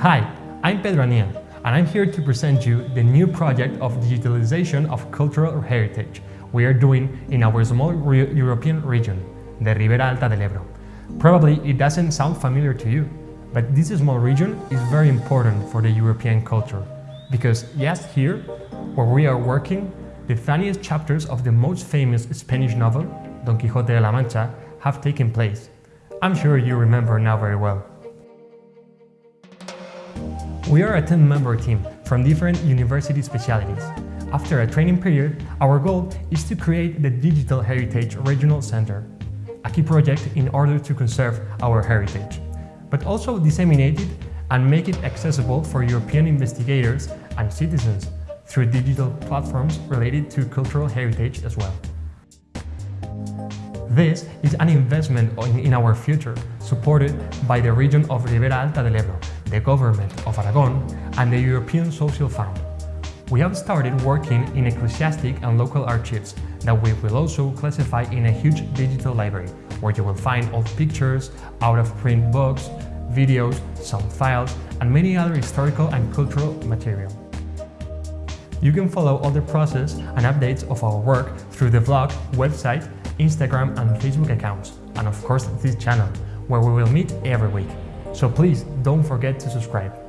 Hi, I'm Pedro Aniel, and I'm here to present you the new project of digitalization of cultural heritage we are doing in our small re European region, the Ribera Alta del Ebro. Probably it doesn't sound familiar to you, but this small region is very important for the European culture, because yes, here, where we are working, the funniest chapters of the most famous Spanish novel, Don Quixote de la Mancha, have taken place. I'm sure you remember now very well. We are a 10-member team from different university specialities. After a training period, our goal is to create the Digital Heritage Regional Center, a key project in order to conserve our heritage, but also disseminate it and make it accessible for European investigators and citizens through digital platforms related to cultural heritage as well. This is an investment in our future, supported by the region of Ribera Alta del Ebro, the government of Aragon, and the European Social Fund. We have started working in ecclesiastic and local archives that we will also classify in a huge digital library, where you will find old pictures, out-of-print books, videos, some files, and many other historical and cultural material. You can follow all the process and updates of our work through the blog, website, Instagram and Facebook accounts, and of course this channel, where we will meet every week. So please don't forget to subscribe.